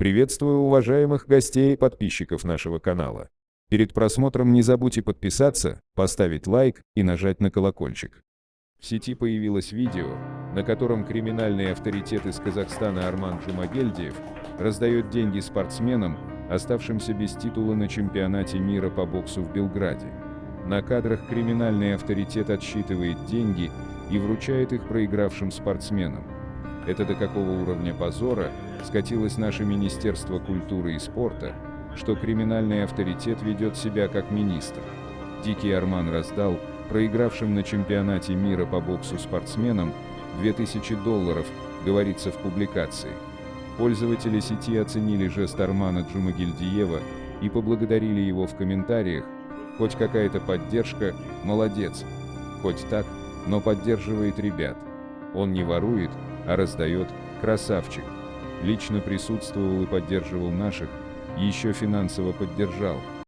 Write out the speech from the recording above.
Приветствую уважаемых гостей и подписчиков нашего канала. Перед просмотром не забудьте подписаться, поставить лайк и нажать на колокольчик. В сети появилось видео, на котором криминальный авторитет из Казахстана Арман Джумагельдиев раздает деньги спортсменам, оставшимся без титула на чемпионате мира по боксу в Белграде. На кадрах криминальный авторитет отсчитывает деньги и вручает их проигравшим спортсменам. Это до какого уровня позора скатилось наше Министерство культуры и спорта, что криминальный авторитет ведет себя как министр. Дикий Арман раздал проигравшим на чемпионате мира по боксу спортсменам 2000 долларов, говорится в публикации. Пользователи сети оценили жест Армана Джумагильдиева и поблагодарили его в комментариях, хоть какая-то поддержка, молодец, хоть так, но поддерживает ребят. Он не ворует, а раздает, красавчик. Лично присутствовал и поддерживал наших, еще финансово поддержал.